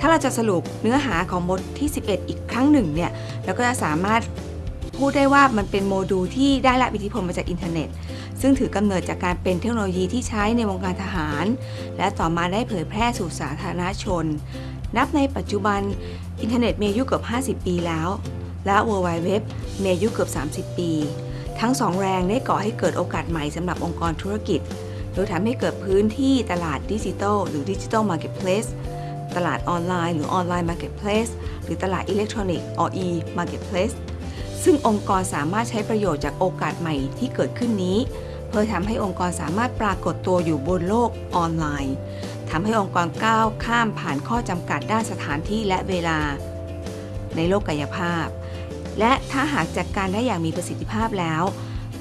ถ้าเราจะสรุปเนื้อหาของบทที่ 11 อีกครั้งหนึ่งเนี่ยเราก็จะสามารถพูดได้ว่ามันเป็นโมดูลที่ได้รับอิทธิพลมาจากอินเทอร์เน็ต ซึ่งถือกำเนิดจากการเป็นเทคโนโลยีที่ใช้ในวงการทหาร และต่อมาได้เผยแพร่สู่สาธารณชน นับในปัจจุบันอินเทอร์เน็ตมีอายุเกือบ 50 ปีแล้ว และ World Wide Web มีอายุเกือบ 30 ปี ทั้งสองแรงได้ก่อให้เกิดโอกาสใหม่สำหรับองค์กรธุรกิจ โดยทำให้เกิดพื้นที่ตลาดดิจิทัลหรือ digital marketplace ตลาดออนไลน์ หรือ online marketplace หรือตลาดอิเล็กทรอนิกส์ หรือ e-marketplace ซึ่งองค์กรสามารถใช้ประโยชน์จากโอกาสใหม่ที่เกิดขึ้นนี้ เพื่อทำให้องค์กรสามารถปรากฏตัวอยู่บนโลกออนไลน์ทำให้องค์กรก้าวข้ามผ่านข้อจำกัดด้านสถานที่และเวลา ในโลกกายภาพ และถ้าหากจัดการได้อย่างมีประสิทธิภาพแล้ว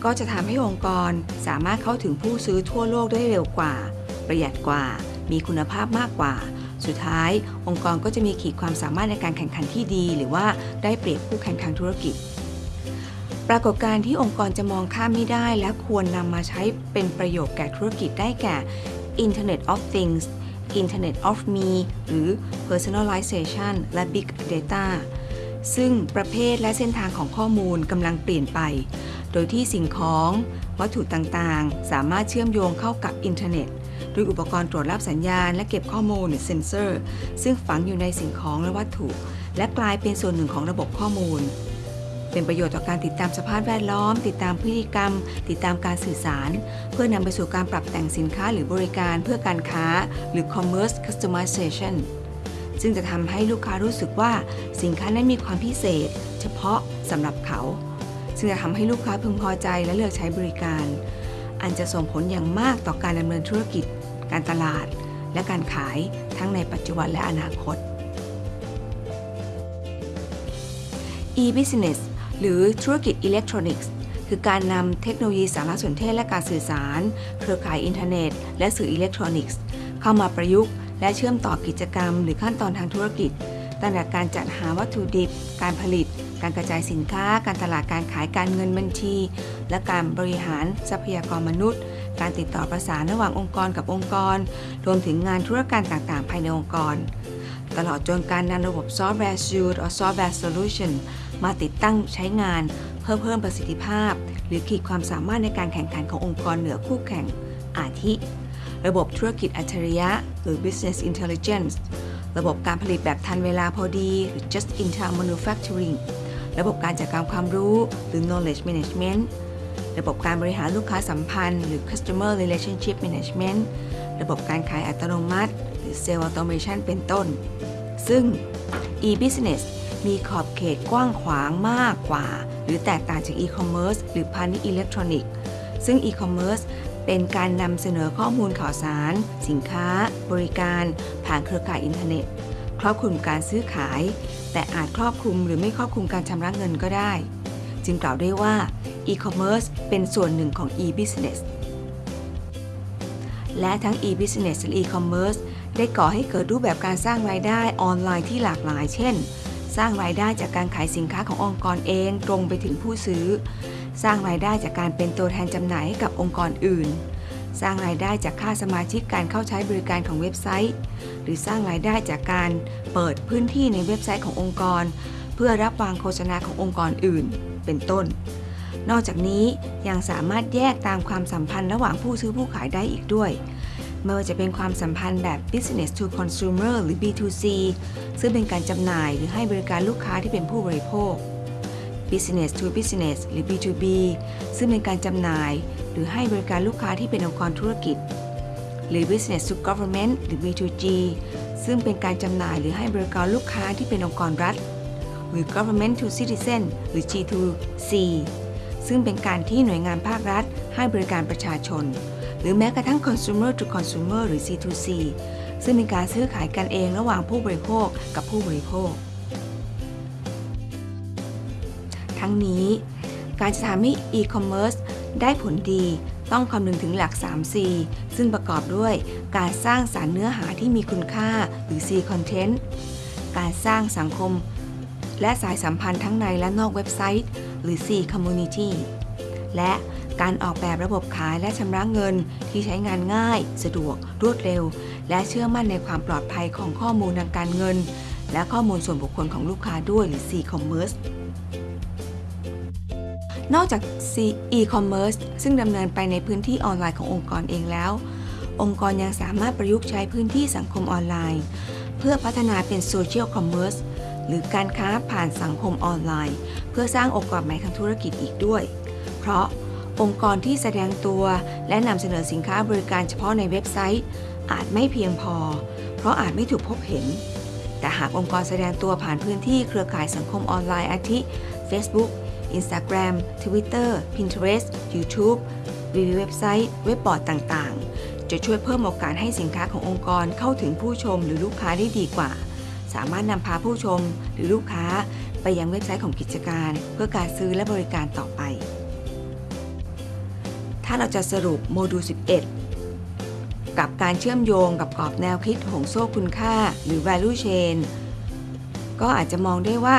ก็จะทำให้องค์กรสามารถเข้าถึงผู้ซื้อทั่วโลกได้เร็วกว่า ประหยัดกว่า มีคุณภาพมากกว่า สุดท้ายองค์กรก็จะมีขีดความสามารถในการแข่งขันที่ดี หรือว่าได้เปรียบคู่แข่งทางธุรกิจ ปรากฏการณ์ที่องค์กรจะมองข้ามไม่ได้ และควรนำมาใช้เป็นประโยชน์แก่ธุรกิจได้แก่ Internet of Things Internet of Me หรือ Personalization และ Big Data ซึ่งประเภทและเส้นทางของข้อมูลกำลังเปลี่ยนไป โดยที่สิ่งของ วัตถุต่างๆ สามารถเชื่อมโยงเข้ากับอินเทอร์เน็ต ด้วยอุปกรณ์ตรวจรับสัญญาณและเก็บข้อมูลหรือเซนเซอร์ ซึ่งฝังอยู่ในสิ่งของและวัตถุ และกลายเป็นส่วนหนึ่งของระบบข้อมูล เป็นประโยชน์ต่อการติดตามสภาพแวดล้อม ติดตามพฤติกรรม ติดตามการสื่อสาร เพื่อนำไปสู่การปรับแต่งสินค้าหรือบริการเพื่อการค้า หรือ commerce customization ซึ่งจะทำให้ลูกค้ารู้สึกว่าสินค้านั้นมีความพิเศษ เฉพาะสำหรับเขา ซึ่งจะทำให้ลูกค้าพึงพอใจและเลือกใช้บริการ อันจะส่งผลอย่างมากต่อการดำเนินธุรกิจ การตลาด และการขายทั้งในปัจจุบันและอนาคต e-business หรือธุรกิจอิเล็กทรอนิกส์คือการนำเทคโนโลยีสารสนเทศและการสื่อสาร เครือข่ายอินเทอร์เน็ต และสื่ออิเล็กทรอนิกส์เข้ามาประยุกต์และเชื่อมต่อกิจกรรม หรือขั้นตอนทางธุรกิจตั้งแต่การจัดหาวัตถุดิบ การผลิต การกระจายสินค้า การตลาดการขายการเงินบัญชี และการบริหารทรัพยากรมนุษย์ การติดต่อประสานระหว่างองค์กรกับองค์กร รวมถึงงานธุรการต่างๆ ภายในองค์กร ตลอดจนการนำระบบซอฟต์แวร์ Suite or Software Solution มาติดตั้งใช้งาน เพื่อเพิ่มประสิทธิภาพ หรือขีดความสามารถในการแข่งขันขององค์กรเหนือคู่แข่งอาทิ ระบบธุรกิจอัจฉริยะ หรือ Business Intelligence ระบบการผลิตแบบทันเวลาพอดี หรือ Just in time manufacturing ระบบการจัดการความรู้หรือ knowledge management ระบบการบริหารลูกค้าสัมพันธ์ หรือ customer relationship management ระบบการขายอัตโนมัติ หรือ sales automation เป็นต้น ซึ่ง e-business มีขอบเขตกว้างขวางมากกว่า หรือแตกต่างจาก e-commerce หรือพาณิชย์อิเล็กทรอนิกส์ซึ่ง e-commerce เป็นการนำเสนอข้อมูลข่าวสาร สินค้า บริการ ผ่านเครือข่ายอินเทอร์เน็ต ครอบคลุมการซื้อขาย แต่อาจครอบคลุมหรือไม่ครอบคลุมการชำระเงินก็ได้ จึงกล่าวได้ว่า e-commerce เป็นส่วนหนึ่งของ e-business และทั้ง e-business และ e-commerce ได้ก่อให้เกิดรูปแบบการสร้างรายได้ออนไลน์ที่หลากหลาย เช่น สร้างรายได้จากการขายสินค้าขององค์กรเองตรงไปถึงผู้ซื้อ สร้างรายได้จากการเป็นตัวแทนจำหน่ายให้กับองค์กรอื่น สร้างรายได้จากค่าสมาชิกการเข้าใช้บริการของเว็บไซต์ หรือสร้างรายได้จากการเปิดพื้นที่ในเว็บไซต์ขององค์กร เพื่อรับวางโฆษณาขององค์กรอื่น เป็นต้น นอกจากนี้ยังสามารถแยกตามความสัมพันธ์ระหว่างผู้ซื้อผู้ขายได้อีกด้วยไม่ว่าจะเป็นความสัมพันธ์แบบ business to consumer หรือ B2C ซึ่งเป็นการจำหน่ายหรือให้บริการลูกค้าที่เป็นผู้บริโภค business to business หรือ B2B ซึ่งเป็นการจำหน่าย รือให้บริการลูกค้าที่เป็นองค์กรธุรกิจ หรือ business to government หรือ B2G ซึ่งเป็นการจำหน่ายหรือให้บริการลูกค้าที่เป็นองค์กรรัฐ หรือ government to citizen หรือ G2C ซึ่งเป็นการที่หน่วยงานภาครัฐ ให้บริการประชาชน หรือแม้กระทั่ง consumer to consumer หรือ C2C ซึ่งเป็นการซื้อขายกันเองระหว่างผู้บริโภคกับผู้บริโภค ทั้งนี้ การจะทำให้ e-commerce ได้ผลดีต้องคำนึงถึงหลัก 3C ซึ่งประกอบด้วยการสร้างสารรค์เนื้อหาที่มีคุณค่าหรือ C content การสร้างสังคม และสายสัมพันธ์ทั้งในและนอกเว็บไซต์ หรือ C community และการออกแบบระบบขายและชำระเงินที่ใช้งานง่าย สะดวก รวดเร็ว และเชื่อมั่นในความปลอดภัยของข้อมูลทางการเงิน และข้อมูลส่วนบุคคลของลูกค้าด้วยหรือ C-commerce นอกจาก e-commerce ซึ่งดำเนินไปในพื้นที่ออนไลน์ขององค์กรเองแล้ว องค์กรยังสามารถประยุกต์ใช้พื้นที่สังคมออนไลน์ เพื่อพัฒนาเป็น social commerce หรือการค้าผ่านสังคมออนไลน์ เพื่อสร้างโอกาสใหม่ทางธุรกิจอีกด้วย เพราะองค์กรที่แสดงตัวและนำเสนอสินค้าบริการเฉพาะในเว็บไซต์ อาจไม่เพียงพอ เพราะอาจไม่ถูกพบเห็น แต่หากองค์กรแสดงตัวผ่านพื้นที่เครือข่ายสังคมออนไลน์อาทิ Facebook Instagram Twitter Pinterest YouTube รีวิวเว็บไซต์ เว็บบอร์ดต่างๆ จะช่วยเพิ่มโอกาสให้สินค้าขององค์กรเข้าถึงผู้ชมหรือลูกค้าได้ดีกว่า สามารถนำพาผู้ชมหรือลูกค้าไปยังเว็บไซต์ของกิจการ เพื่อการซื้อและบริการต่อไป ถ้าเราจะสรุปโมดูล 11 กับการเชื่อมโยงกับกรอบแนวคิดห่วงโซ่คุณค่า หรือ value chain ก็อาจจะมองได้ว่า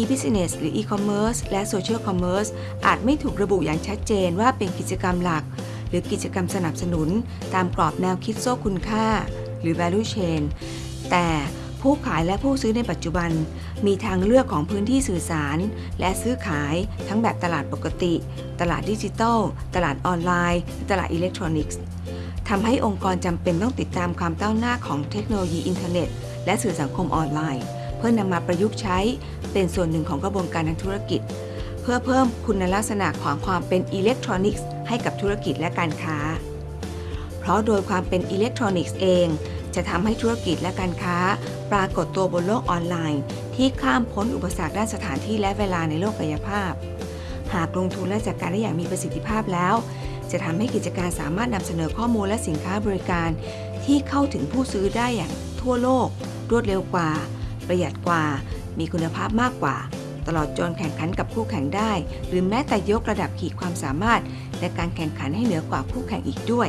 e-business หรือ e-commerce และ social commerce อาจไม่ถูกระบุอย่างชัดเจนว่าเป็นกิจกรรมหลัก หรือกิจกรรมสนับสนุน ตามกรอบแนวคิดโซ่คุณค่า หรือ value chain แต่ผู้ขายและผู้ซื้อในปัจจุบัน มีทางเลือกของพื้นที่สื่อสาร และซื้อขายทั้งแบบตลาดปกติ ตลาดดิจิทัล ตลาดออนไลน์ ตลาดอิเล็กทรอนิกส์ทำให้องค์กรจำเป็นต้องติดตามความก้าวหน้าของเทคโนโลยีอินเทอร์เน็ต และสื่อสังคมออนไลน์ เพื่อนำมาประยุกต์ใช้เป็นส่วนหนึ่งของกระบวนการทางธุรกิจ เพื่อเพิ่มคุณลักษณะของความเป็นอิเล็กทรอนิกส์ให้กับธุรกิจและการค้า เพราะโดยความเป็นอิเล็กทรอนิกส์เอง จะทำให้ธุรกิจและการค้า ปรากฏตัวบนโลกออนไลน์ ที่ข้ามพ้นอุปสรรคด้านสถานที่และเวลาในโลกกายภาพ หากลงทุนและจัดการได้อย่างมีประสิทธิภาพแล้ว จะทำให้กิจการสามารถนำเสนอข้อมูลและสินค้าบริการ ที่เข้าถึงผู้ซื้อได้อย่างทั่วโลก รวดเร็วกว่า ประหยัดกว่า มีคุณภาพมากกว่า ตลอดจนแข่งขันกับคู่แข่งได้ หรือแม้แต่ยกระดับขีดความสามารถ ในการแข่งขันให้เหนือกว่าคู่แข่งอีกด้วย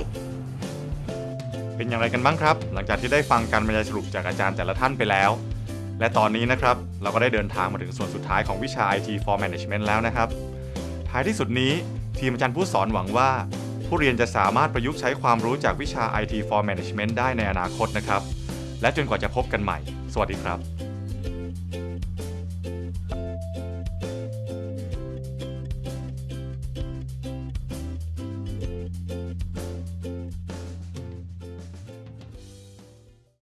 เป็นอย่างไรกันบ้างครับ หลังจากที่ได้ฟังการบรรยายสรุปจากอาจารย์แต่ละท่านไปแล้ว และตอนนี้นะครับเราก็ได้เดินทางมาถึงส่วนสุดท้ายของวิชา IT for Management แล้วนะครับ ท้ายที่สุดนี้ทีมอาจารย์ผู้สอนหวังว่าผู้เรียนจะสามารถประยุกต์ใช้ความรู้จากวิชา IT for Management ได้ในอนาคตนะครับ และจนกว่าจะพบกันใหม่ สวัสดีครับ